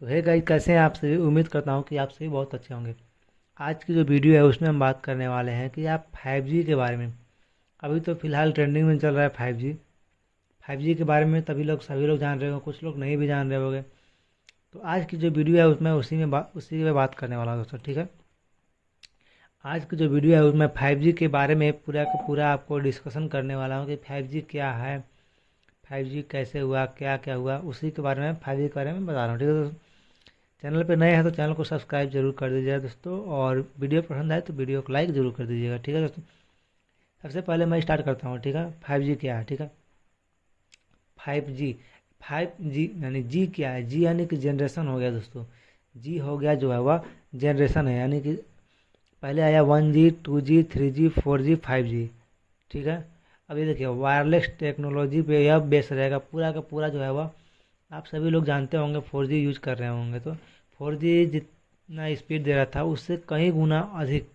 तो है गाइस कैसे हैं आप सभी? उम्मीद करता हूँ कि आप सभी बहुत अच्छे होंगे। आज की जो वीडियो है, उसमें हम बात करने वाले हैं कि आप 5G के बारे में। अभी तो फ़िलहाल ट्रेंडिंग में चल रहा है 5G 5G के बारे में तभी लोग, सभी लोग जान रहे होंगे, कुछ लोग नहीं भी जान रहे होंगे। तो आज की जो वीडियो है, उसमें उसी में बात उसी में बात करने वाला हूँ दोस्तों, ठीक है? आज की जो वीडियो है, उसमें फाइव के बारे में पूरा का पूरा आपको डिस्कशन करने वाला हूँ कि फाइव क्या है फाइव कैसे हुआ क्या क्या हुआ, उसी के बारे में फाइव के बारे में बता रहा हूँ, ठीक है दोस्तों? चैनल पे नए हैं तो चैनल को सब्सक्राइब ज़रूर कर दीजिएगा दोस्तों, और वीडियो पसंद आए तो वीडियो को लाइक ज़रूर कर दीजिएगा, ठीक है दोस्तों? सबसे पहले मैं स्टार्ट करता हूँ, ठीक है? फाइव जी क्या है, ठीक है? फाइव जी फाइव जी यानी जी क्या है? जी यानी कि जनरेशन हो गया दोस्तों। जी हो गया जो है वह जनरेशन है, यानी कि पहले आया one G, two G, three G, four G, five G, ठीक है? अभी देखिए, वायरलेस टेक्नोलॉजी पे यह बेस रहेगा, पूरा का पूरा जो है वह आप सभी लोग जानते होंगे, फोर जी यूज़ कर रहे होंगे तो फोर जी जितना स्पीड दे रहा था, उससे कई गुना अधिक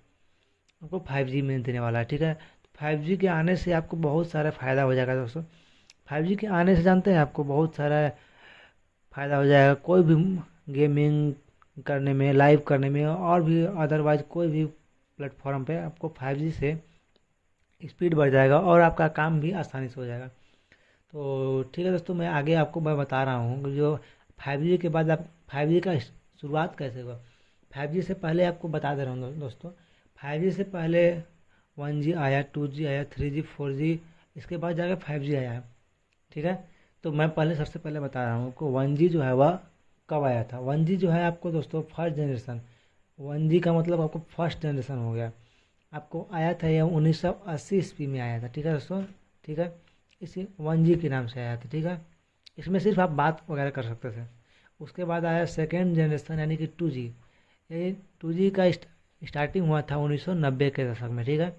आपको फाइव जी में देने वाला है, ठीक है? फाइव जी के आने से आपको बहुत सारा फ़ायदा हो जाएगा दोस्तों। फाइव जी के आने से जानते हैं आपको बहुत सारा फ़ायदा हो जाएगा, कोई भी गेमिंग करने में, लाइव करने में, और भी अदरवाइज़ कोई भी प्लेटफॉर्म पे आपको फाइव जी से स्पीड बढ़ जाएगा और आपका काम भी आसानी से हो जाएगा। तो ठीक है दोस्तों, मैं आगे आपको मैं बता रहा हूँ जो फाइव जी के बाद आप फाइव जी का शुरुआत कैसे हुआ? फाइव जी से पहले आपको बता दे रहा हूँ दोस्तों। फाइव जी से पहले वन जी आया टू जी आया थ्री जी फोर जी इसके बाद जाकर फाइव जी आया। ठीक है? तो मैं पहले, सबसे पहले बता रहा हूँ आपको वन जी जो है वह कब आया था? वन जी जो है आपको दोस्तों फ़र्स्ट जनरेशन वन जी का मतलब आपको फ़र्स्ट जनरेशन हो गया। आपको आया था यह उन्नीस सौ अस्सी ईस्वी में आया था। ठीक है दोस्तों? ठीक है? इसी वन जी के नाम से आया था, ठीक है? इसमें सिर्फ़ आप बात वगैरह कर सकते थे। उसके बाद आया सेकेंड जनरेशन यानी कि टू जी ये टू जी का स्टार्टिंग हुआ था उन्नीस सौ नब्बे के दशक में, ठीक है?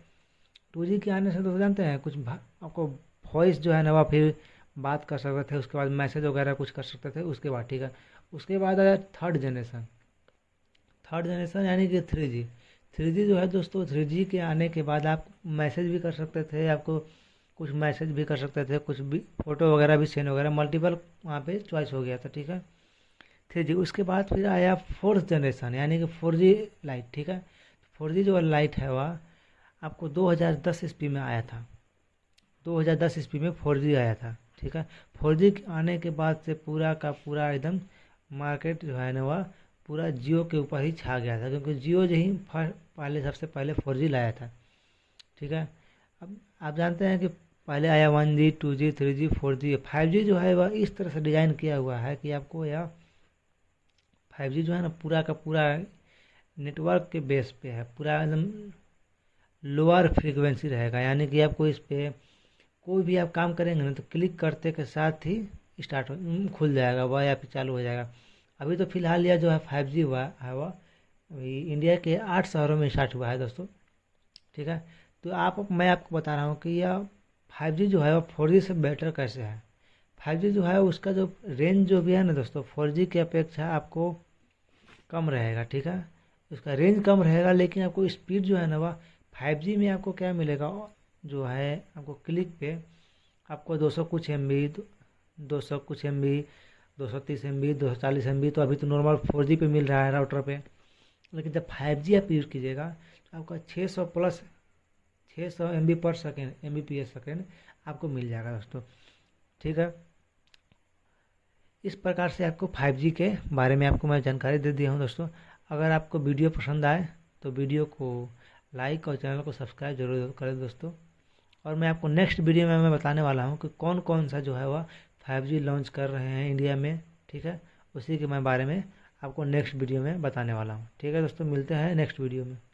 टू जी के आने से तो जानते हैं, कुछ आपको वॉइस जो है ना वह फिर बात कर सकते थे, उसके बाद मैसेज वगैरह कुछ कर सकते थे, उसके बाद, ठीक है? उसके बाद आया थर्ड जनरेशन थर्ड जनरेशन यानी कि थ्री जी थ्री जी जो है दोस्तों थ्री जी के आने के बाद आप मैसेज भी कर सकते थे, आपको कुछ मैसेज भी कर सकते थे, कुछ भी, फ़ोटो वगैरह भी सेंड वगैरह मल्टीपल वहाँ पे चॉइस हो गया था, ठीक है? थ्री जी, उसके बाद फिर आया फोर्थ जनरेशन यानी कि फोर जी लाइट ठीक है? फोर जी जो लाइट है वह आपको 2010 ईस्वी में आया था। 2010 ईस्वी में फोर जी आया था, ठीक है? फोर जी आने के बाद से पूरा का पूरा एकदम मार्केट जो है ना वह पूरा जियो के ऊपर ही छा गया था, क्योंकि जियो जो ही पहले, सबसे पहले फोर जी लाया था, ठीक है? अब आप जानते हैं कि पहले आया one G, two G, three G, four G, five G जो है वह इस तरह से डिज़ाइन किया हुआ है कि आपको यह फाइव जी जो है ना पूरा का पूरा नेटवर्क के बेस पे है, पूरा एकदम लोअर फ्रीक्वेंसी रहेगा। यानी कि आपको इस पर कोई भी आप काम करेंगे ना तो क्लिक करते के साथ ही स्टार्ट खुल जाएगा, वह या फिर चालू हो जाएगा। अभी तो फ़िलहाल यह जो है फाइव जी हुआ है वह, अभी इंडिया के आठ शहरों में स्टार्ट हुआ है दोस्तों, ठीक है? तो आप, मैं आपको बता रहा हूँ कि यह फाइव जी जो है वो फोर जी से बेटर कैसे है? फाइव जी जो है उसका जो रेंज जो भी है ना दोस्तों, फोर जी की अपेक्षा आपको कम रहेगा, ठीक है? उसका रेंज कम रहेगा, लेकिन आपको स्पीड जो है ना वह फाइव जी में आपको क्या मिलेगा? जो है आपको क्लिक पे आपको दो सौ कुछ एम बी दो सौ कुछ एम बी दो सौ तीस एम बी दो सौ चालीस एम बी तो अभी तो नॉर्मल फोर जी पे मिल रहा है राउटर पे। लेकिन जब फाइव जी आप यूज़ कीजिएगा तो आपका छः सौ प्लस छः सौ एम बी पर second M B P S second आपको मिल जाएगा दोस्तों। ठीक है? इस प्रकार से आपको 5G के बारे में आपको मैं जानकारी दे दिया हूँ दोस्तों। अगर आपको वीडियो पसंद आए तो वीडियो को लाइक और चैनल को सब्सक्राइब ज़रूर करें दोस्तों। और मैं आपको नेक्स्ट वीडियो में मैं बताने वाला हूँ कि कौन कौन सा जो है वह 5G लॉन्च कर रहे हैं इंडिया में। ठीक है? उसी के मैं बारे में आपको नेक्स्ट वीडियो में बताने वाला हूँ। ठीक है दोस्तों? मिलते हैं नेक्स्ट वीडियो में।